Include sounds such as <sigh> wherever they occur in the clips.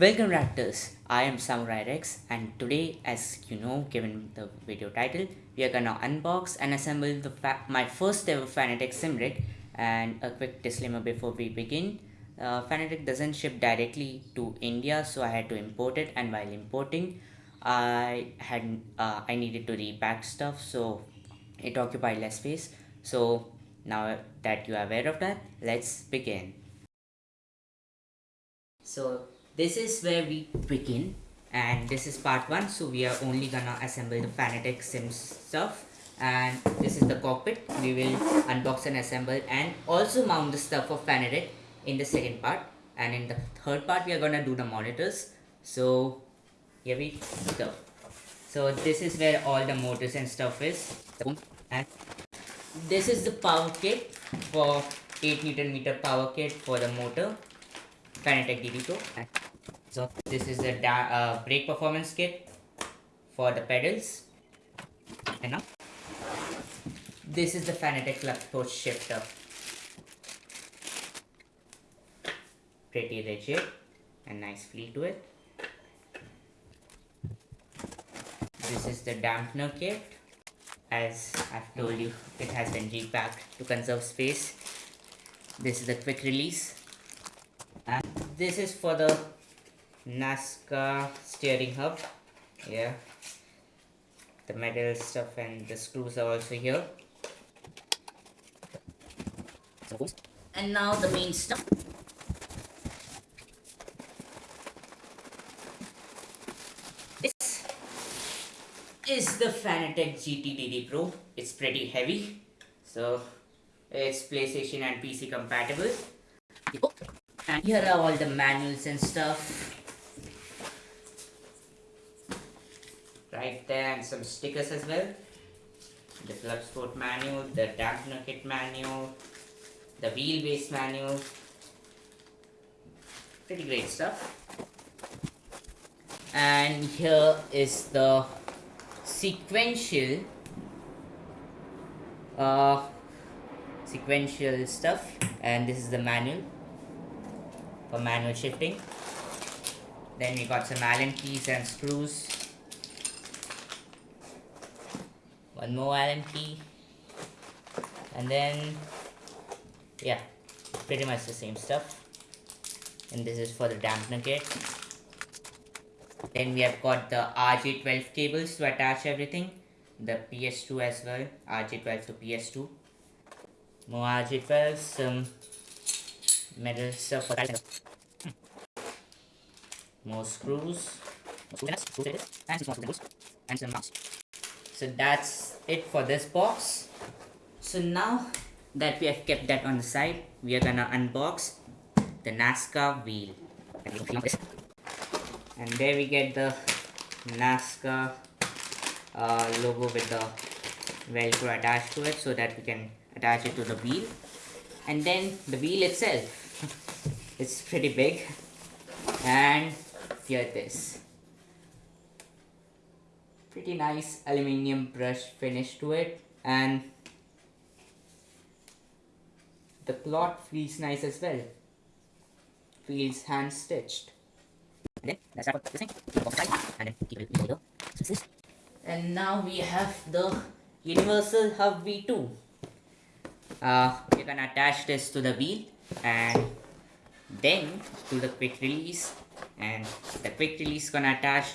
Welcome Raptors, I am Samurai Rex and today as you know given the video title we are gonna unbox and assemble the my first ever Fanatec sim rig. And a quick disclaimer before we begin. Uh, Fanatec doesn't ship directly to India so I had to import it. And while importing I had uh, I needed to repack stuff so it occupied less space. So now that you are aware of that let's begin. So this is where we begin and this is part one so we are only gonna assemble the Fanatec Sims stuff and this is the cockpit. We will unbox and assemble and also mount the stuff of Fanatec in the second part and in the third part we are gonna do the monitors. So here we go. So this is where all the motors and stuff is. And this is the power kit for 8 newton meter power kit for the motor Fanatec DD Pro so this is the uh, brake performance kit for the pedals. And this is the Fanatec Club Sport shifter. Pretty rigid and nice feel to it. This is the dampener kit. As I've told you, it has been repacked to conserve space. This is the quick release. And this is for the Nazca steering hub. Yeah. The metal stuff and the screws are also here. And now the main stuff. This is the Fanatec GTDD Pro. It's pretty heavy. So it's PlayStation and PC compatible. And here are all the manuals and stuff right there and some stickers as well. The Club Sport manual the dampener kit manual the wheelbase manual. Pretty great stuff. And here is the sequential uh, sequential stuff. And this is the manual for manual shifting. Then we got some allen keys and screws one more allen key and then yeah pretty much the same stuff. And this is for the dampener kit then we have got the RJ12 cables to attach everything. The PS2 as well RJ12 to PS2 more RJ12 some metal stuff for more screws. And some screws. And some mounts so that's it for this box. So now that we have kept that on the side we are gonna unbox the Nazca wheel. And there we get the Nazca uh, logo with the velcro attached to it so that we can attach it to the wheel. And then the wheel itself. <laughs> It's pretty big. And here it is pretty nice aluminium brush finish to it. And the cloth feels nice as well. Feels hand stitched and now we have the universal hub v2 uh, we're gonna attach this to the wheel and then to the quick release. And the quick release gonna attach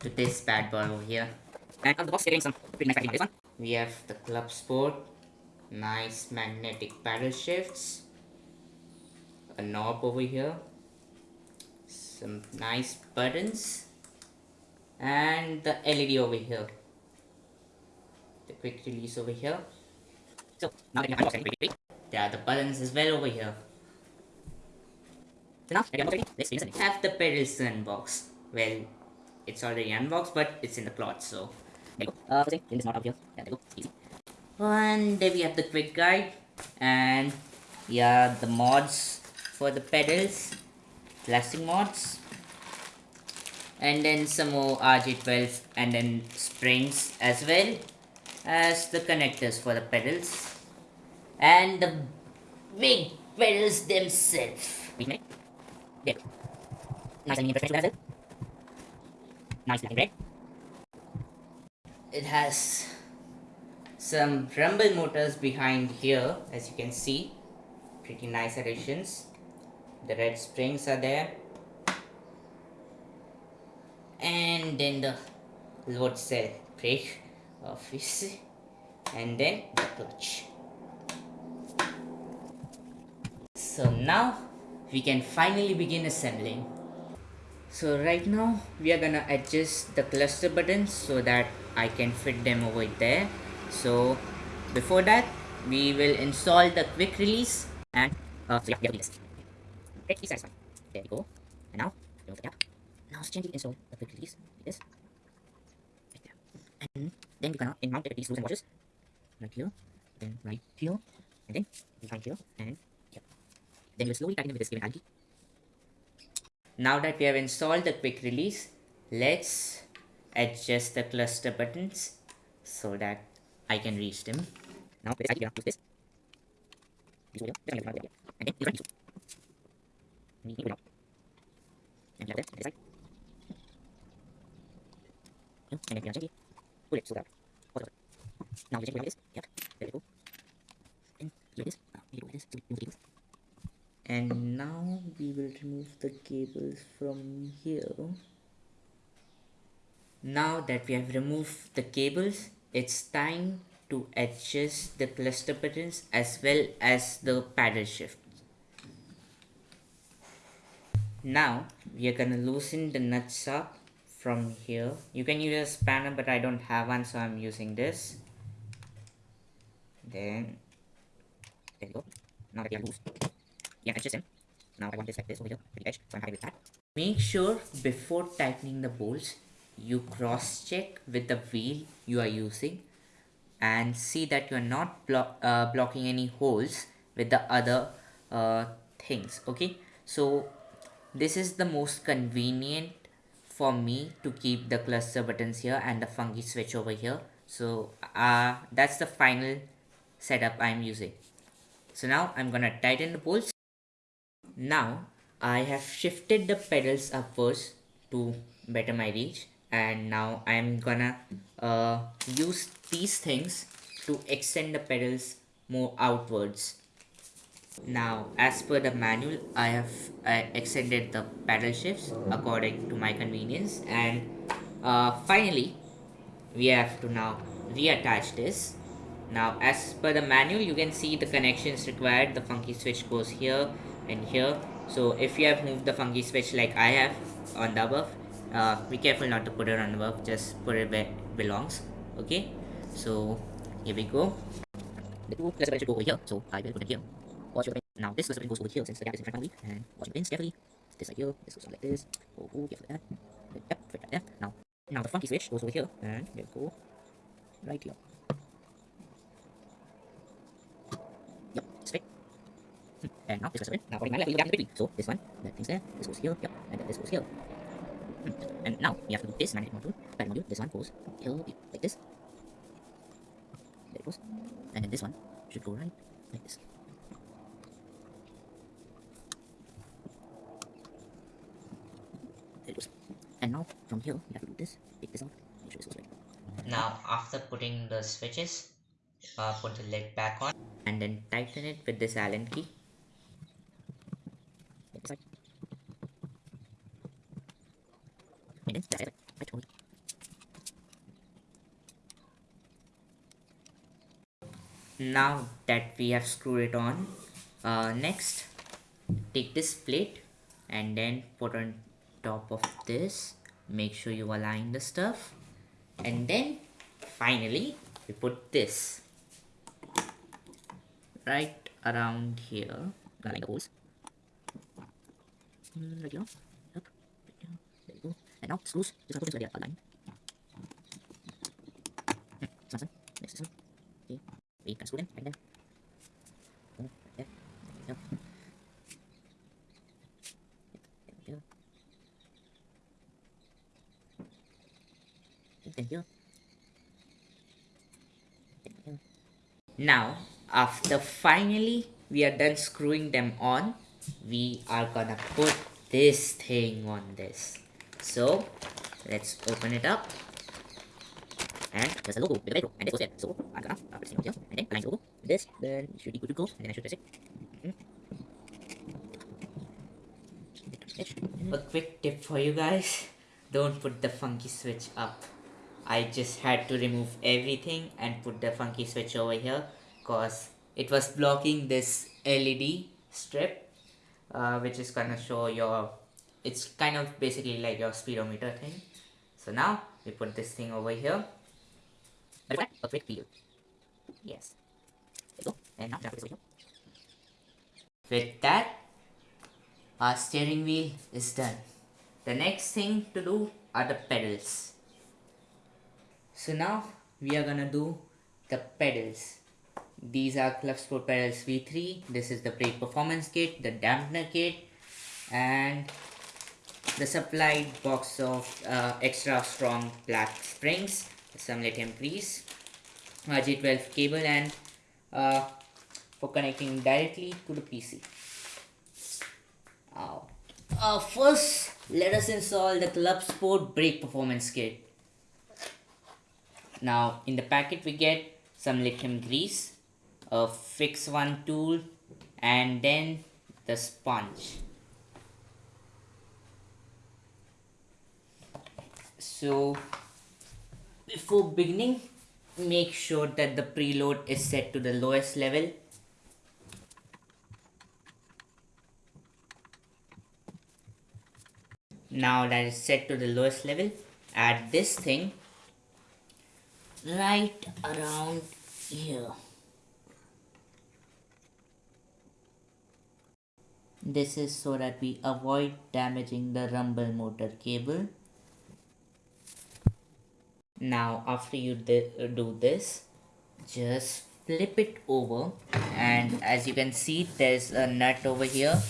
to this bad boy over here. And on the box, getting some pretty nice this one. We have the Club Sport, nice magnetic paddle shifts, a knob over here, some nice buttons, and the LED over here. The quick release over here. So now that you unbox there are the buttons as well over here. So now, let's have the pedals unbox. Well, it's already unboxed, but it's in the cloth, so. Uh, in this not out here. Yeah, there you go. And there we have the quick guide, and yeah, the mods for the pedals, plastic mods, and then some more RJ12 and then springs as well as the connectors for the pedals and the big pedals themselves. Nice as well. Nice black and red. It has some rumble motors behind here as you can see. Pretty nice additions. The red springs are there. And then the load cell brake <laughs> obviously and then the clutch. So now we can finally begin assembling. So right now we are gonna adjust the cluster buttons so that I can fit them over there. So before that we will install the quick release and uh, so yeah, we have this. Let's be satisfied. There we go. And now remove the cap. Now gently install the quick release like this. Right there. And then we're gonna mount with these screws and washers. Right here, then right here, and then behind here, and here. Then you will slowly tighten it with this given key. Now that we have installed the quick release, let's adjust the cluster buttons so that I can reach them. Now this ID, use this. This this one, and then this one, this one. And this, and then pull it so that. Now this. Yep, there we go. And. Now ah, we do this. And now we will remove the cables from here. Now that we have removed the cables, it's time to adjust the cluster buttons as well as the paddle shift. Now we are gonna loosen the nuts up from here. You can use a spanner but I don't have one so I'm using this. Then there you go. Now that they are loose. Yeah, adjust them. Now I want this like this over here, the edge, so I'm happy with that. Make sure before tightening the bolts, you cross check with the wheel you are using and see that you are not blo uh, blocking any holes with the other uh, things okay? So this is the most convenient for me to keep the cluster buttons here and the funky switch over here. So uh, that's the final setup I'm using. So now I'm gonna tighten the bolts now I have shifted the pedals upwards to better my reach and now I'm gonna uh, use these things to extend the pedals more outwards. Now as per the manual I have uh, extended the pedal shifts according to my convenience and uh, finally we have to now reattach this. Now as per the manual you can see the connections required. The funky switch goes here and here. So if you have moved the funky switch like I have on the above uh, be careful not to put it on the above. Just put it where it belongs okay? So here we go. The two cluster buttons should go over here. So I will put it here. Watch your pin now this cluster button goes over here since the gap is in front of me and watch your pins carefully. This like here this goes like this. Oh, oh careful that yep fit right there. Now now the funky switch goes over here. And we go. Right here. Yep straight Hmm, and now this cluster button now according to my left we look between so this one that thing's there this goes here yep and then this goes here. Hmm, and now we have to do this magnetic module magnetic module this one goes here like this. There it goes. And then this one should go right like this. There it goes. And now from here we have to do this take this out make sure this goes right. Now after putting the switches uh, put the lid back on. And then tighten it with this allen key Like this side. and then that's it right hold now that we have screwed it on uh, next take this plate and then put on top of this. Make sure you align the stuff. And then finally we put this right around here. Align the holes right here right here there you go and now screws just gonna put this right there align Hmm, this next this one okay we can screw in right there there you. Now, after finally we are done screwing them on, we are gonna put this thing on this. So let's open it up. And there's a logo with the velcro, and this goes there. So I'm gonna uh, thing here, and then align the logo with this, then it should be good to go, and then I should press it. Mm. A quick tip for you guys, don't put the funky switch up. I just had to remove everything and put the funky switch over here because it was blocking this LED strip uh, which is gonna show your it's kind of basically like your speedometer thing. So now we put this thing over here. Quick feel yes. And now with that our steering wheel is done. The next thing to do are the pedals. So now we are gonna do the pedals. These are Club Sport Pedals V3. This is the brake performance kit, the dampener kit, and the supplied box of uh, extra strong black springs, some lithium grease, G12 cable, and uh, for connecting directly to the PC. Uh, first, let us install the Club Sport brake performance kit. Now, in the packet, we get some lithium grease, a fix one tool and then the sponge so before beginning make sure that the preload is set to the lowest level now that is set to the lowest level add this thing right around here This is so that we avoid damaging the rumble motor cable. Now after you do this, just flip it over and as you can see there's a nut over here.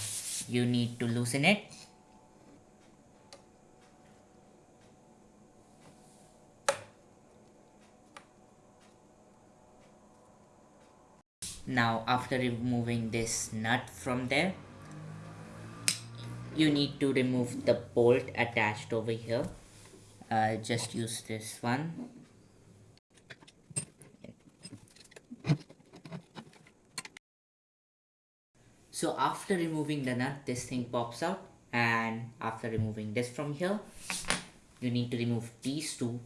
You need to loosen it. Now after removing this nut from there, you need to remove the bolt attached over here uh, just use this one. So after removing the nut this thing pops out. And after removing this from here you need to remove these two.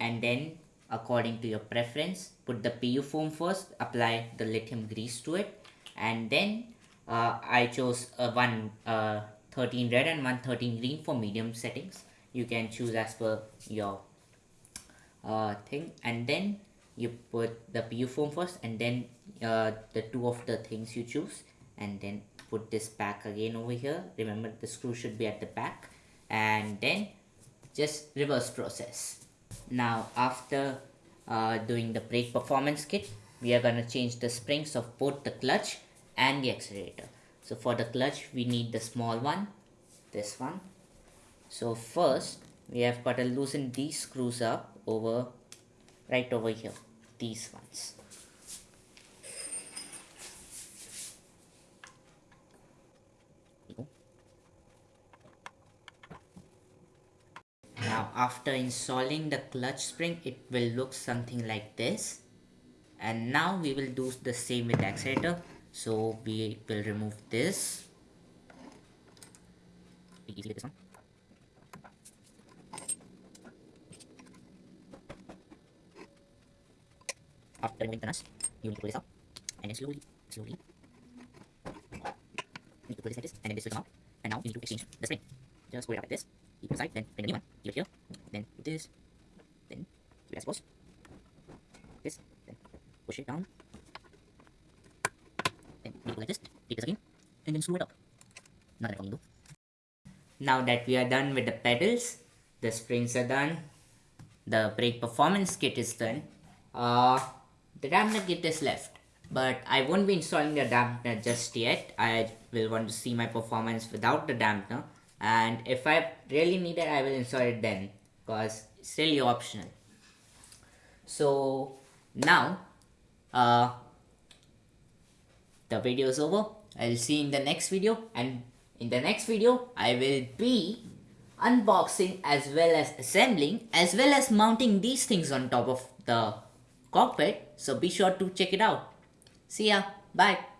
And then according to your preference put the PU foam first. Apply the lithium grease to it. And then uh, I chose a one uh, 13 red and one 13 green for medium settings you can choose as per your uh, thing. And then you put the PU foam first and then uh, the two of the things you choose and then put this back again over here. Remember the screw should be at the back. And then just reverse process. Now after uh, doing the brake performance kit we are gonna change the springs of both the clutch and the accelerator. So for the clutch we need the small one this one so first we have got to loosen these screws up over right over here these ones. Now after installing the clutch spring it will look something like this. And now we will do the same with the accelerator. So we will remove this be easy with this one after removing the nuts you need to pull this out and then slowly slowly. You need to pull this like this and then this will come out and now you need to exchange the spring just pull it out like this. Keep it aside then bring the new one. Keep it here. Then put this. Then keep it as close this then push it down. Then pull like this, take this again, and then screw it up. Not that do. Now that we are done with the pedals, the springs are done, the brake performance kit is done, uh, the dampener kit is left. But I won't be installing the dampener just yet. I will want to see my performance without the dampener. And if I really need it, I will install it then. Because it's really optional. So now, uh, the video is over i'll see you in the next video and In the next video, I will be unboxing as well as assembling as well as mounting these things on top of the cockpit. So be sure to check it out. See ya. Bye.